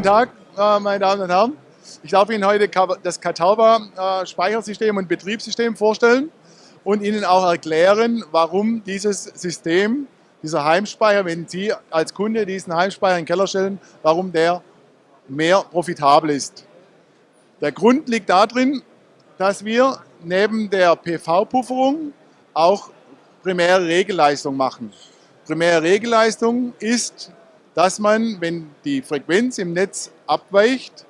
guten Tag, äh, meine Damen und Herren. Ich darf Ihnen heute das Catawba äh, Speichersystem und Betriebssystem vorstellen und Ihnen auch erklären, warum dieses System, dieser Heimspeicher, wenn Sie als Kunde diesen Heimspeicher in den Keller stellen, warum der mehr profitabel ist. Der Grund liegt darin, dass wir neben der PV-Pufferung auch primäre Regelleistung machen. Primäre Regelleistung ist dass man, wenn die Frequenz im Netz abweicht,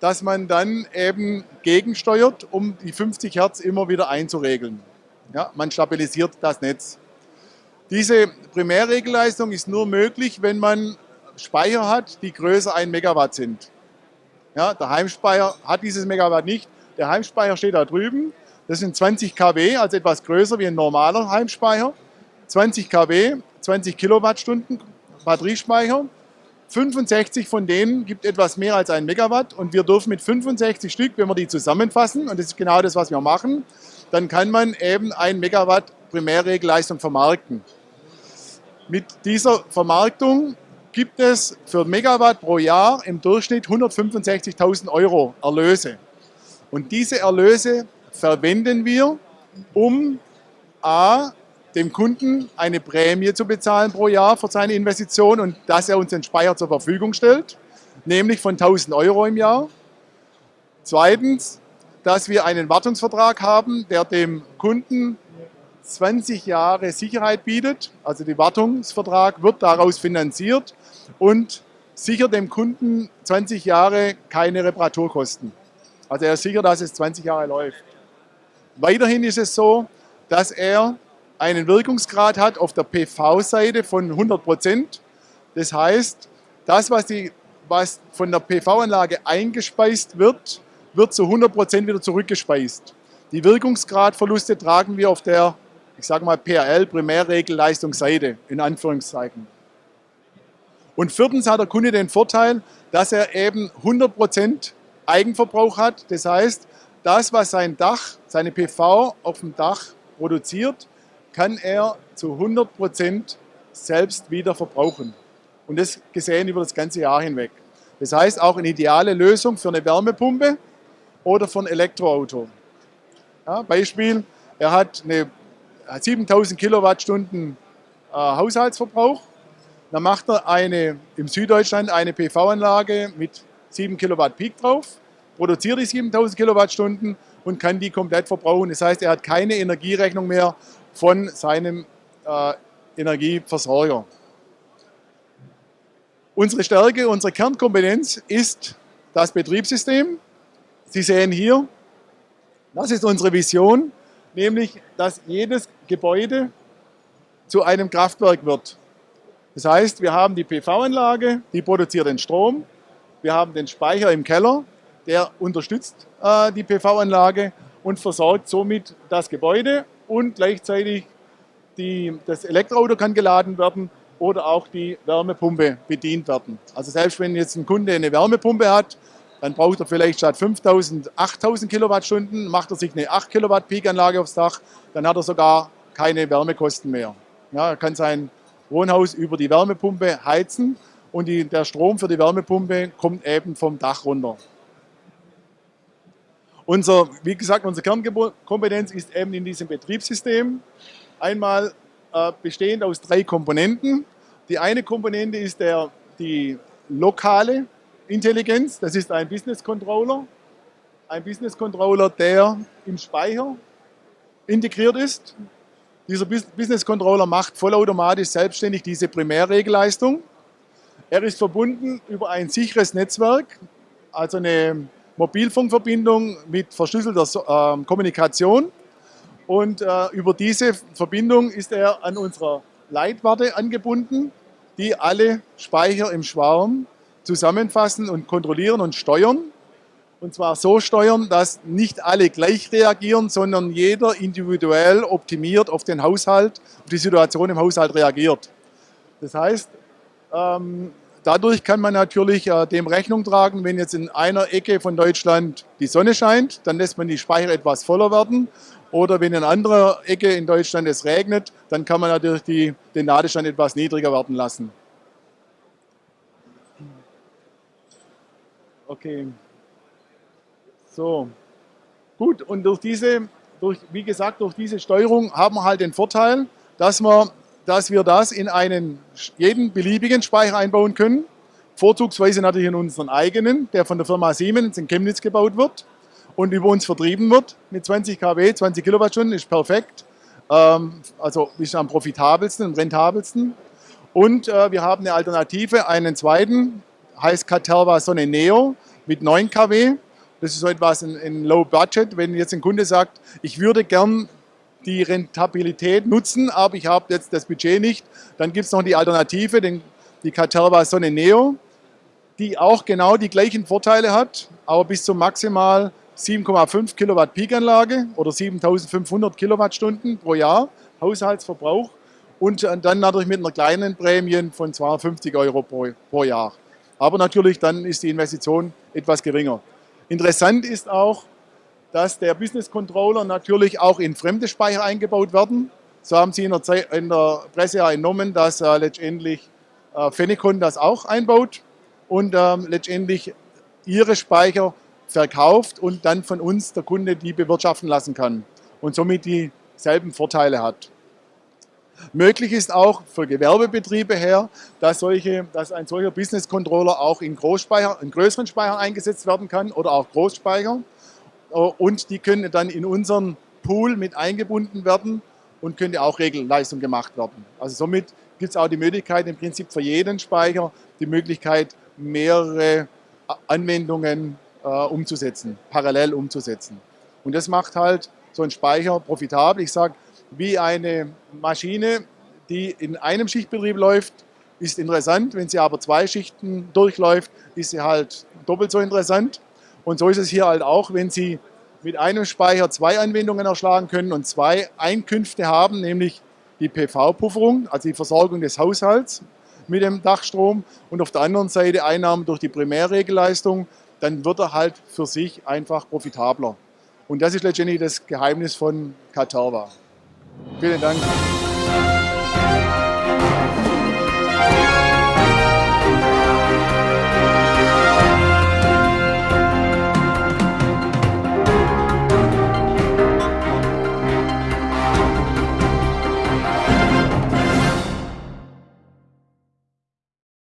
dass man dann eben gegensteuert, um die 50 Hertz immer wieder einzuregeln. Ja, man stabilisiert das Netz. Diese Primärregelleistung ist nur möglich, wenn man Speicher hat, die größer 1 Megawatt sind. Ja, der Heimspeicher hat dieses Megawatt nicht. Der Heimspeicher steht da drüben. Das sind 20 kW, also etwas größer wie ein normaler Heimspeicher. 20 kW, 20 Kilowattstunden Batteriespeicher. 65 von denen gibt etwas mehr als ein Megawatt und wir dürfen mit 65 Stück, wenn wir die zusammenfassen, und das ist genau das, was wir machen, dann kann man eben ein Megawatt Primärregelleistung vermarkten. Mit dieser Vermarktung gibt es für Megawatt pro Jahr im Durchschnitt 165.000 Euro Erlöse. Und diese Erlöse verwenden wir, um A, dem Kunden eine Prämie zu bezahlen pro Jahr für seine Investition und dass er uns den Speicher zur Verfügung stellt, nämlich von 1000 Euro im Jahr. Zweitens, dass wir einen Wartungsvertrag haben, der dem Kunden 20 Jahre Sicherheit bietet. Also der Wartungsvertrag wird daraus finanziert und sichert dem Kunden 20 Jahre keine Reparaturkosten. Also er ist sicher, dass es 20 Jahre läuft. Weiterhin ist es so, dass er einen Wirkungsgrad hat auf der PV-Seite von 100 Prozent. Das heißt, das, was, die, was von der PV-Anlage eingespeist wird, wird zu 100 Prozent wieder zurückgespeist. Die Wirkungsgradverluste tragen wir auf der, ich sage mal, PRL, Primärregelleistungsseite, in Anführungszeichen. Und viertens hat der Kunde den Vorteil, dass er eben 100 Prozent Eigenverbrauch hat. Das heißt, das, was sein Dach, seine PV auf dem Dach produziert, kann er zu 100 Prozent selbst wieder verbrauchen. Und das gesehen über das ganze Jahr hinweg. Das heißt auch eine ideale Lösung für eine Wärmepumpe oder für ein Elektroauto. Ja, Beispiel, er hat, eine, 7000 Kilowattstunden äh, Haushaltsverbrauch. Dann macht er eine, im Süddeutschland eine PV-Anlage mit 7 Kilowatt Peak drauf, produziert die 7000 Kilowattstunden und kann die komplett verbrauchen. Das heißt, er hat keine Energierechnung mehr von seinem äh, Energieversorger. Unsere Stärke, unsere Kernkompetenz ist das Betriebssystem. Sie sehen hier, das ist unsere Vision, nämlich, dass jedes Gebäude zu einem Kraftwerk wird. Das heißt, wir haben die PV-Anlage, die produziert den Strom, wir haben den Speicher im Keller, der unterstützt äh, die PV-Anlage und versorgt somit das Gebäude und gleichzeitig die, das Elektroauto kann geladen werden oder auch die Wärmepumpe bedient werden. Also selbst wenn jetzt ein Kunde eine Wärmepumpe hat, dann braucht er vielleicht statt 5000 8000 Kilowattstunden, macht er sich eine 8 Kilowatt Peak-Anlage aufs Dach, dann hat er sogar keine Wärmekosten mehr. Ja, er kann sein Wohnhaus über die Wärmepumpe heizen und die, der Strom für die Wärmepumpe kommt eben vom Dach runter. Unser, wie gesagt, unsere Kernkompetenz ist eben in diesem Betriebssystem. Einmal äh, bestehend aus drei Komponenten. Die eine Komponente ist der, die lokale Intelligenz, das ist ein Business Controller. Ein Business Controller, der im Speicher integriert ist. Dieser Business Controller macht vollautomatisch selbstständig diese Primärregelleistung. Er ist verbunden über ein sicheres Netzwerk, also eine Mobilfunkverbindung mit verschlüsselter äh, Kommunikation. Und äh, über diese Verbindung ist er an unserer Leitwarte angebunden, die alle Speicher im Schwarm zusammenfassen und kontrollieren und steuern. Und zwar so steuern, dass nicht alle gleich reagieren, sondern jeder individuell optimiert auf den Haushalt, auf die Situation im Haushalt reagiert. Das heißt, ähm, Dadurch kann man natürlich äh, dem Rechnung tragen, wenn jetzt in einer Ecke von Deutschland die Sonne scheint, dann lässt man die Speicher etwas voller werden. Oder wenn in anderer Ecke in Deutschland es regnet, dann kann man natürlich die, den Ladestand etwas niedriger werden lassen. Okay. So. Gut, und durch diese, durch, wie gesagt, durch diese Steuerung haben wir halt den Vorteil, dass wir, dass wir das in einen jeden beliebigen Speicher einbauen können. Vorzugsweise natürlich in unseren eigenen, der von der Firma Siemens in Chemnitz gebaut wird und über uns vertrieben wird mit 20 kW, 20 Kilowattstunden, ist perfekt. Ähm, also ist am profitabelsten und rentabelsten. Und äh, wir haben eine Alternative, einen zweiten, heißt Caterva Sonne Neo mit 9 kW. Das ist so etwas in, in Low Budget. Wenn jetzt ein Kunde sagt, ich würde gern die Rentabilität nutzen, aber ich habe jetzt das Budget nicht, dann gibt es noch die Alternative, den, die Caterva Sonne Neo, die auch genau die gleichen Vorteile hat, aber bis zu maximal 7,5 Kilowatt Peakanlage oder 7500 Kilowattstunden pro Jahr Haushaltsverbrauch und dann natürlich mit einer kleinen Prämie von 250 Euro pro, pro Jahr. Aber natürlich dann ist die Investition etwas geringer. Interessant ist auch, dass der Business Controller natürlich auch in fremde Speicher eingebaut werden. So haben Sie in der, Zeit, in der Presse ja entnommen, dass äh, letztendlich äh, Fenecon das auch einbaut und ähm, letztendlich ihre Speicher verkauft und dann von uns der Kunde die bewirtschaften lassen kann und somit dieselben Vorteile hat. Möglich ist auch für Gewerbebetriebe her, dass, solche, dass ein solcher Business Controller auch in, Großspeicher, in größeren Speichern eingesetzt werden kann oder auch Großspeicher. Und die können dann in unseren Pool mit eingebunden werden und könnte auch Regelleistung gemacht werden. Also somit gibt es auch die Möglichkeit, im Prinzip für jeden Speicher die Möglichkeit, mehrere Anwendungen äh, umzusetzen, parallel umzusetzen. Und das macht halt so einen Speicher profitabel. Ich sage, wie eine Maschine, die in einem Schichtbetrieb läuft, ist interessant. Wenn sie aber zwei Schichten durchläuft, ist sie halt doppelt so interessant. Und so ist es hier halt auch, wenn Sie mit einem Speicher zwei Anwendungen erschlagen können und zwei Einkünfte haben, nämlich die PV-Pufferung, also die Versorgung des Haushalts mit dem Dachstrom und auf der anderen Seite Einnahmen durch die Primärregelleistung, dann wird er halt für sich einfach profitabler. Und das ist letztendlich das Geheimnis von Caterva. Vielen Dank.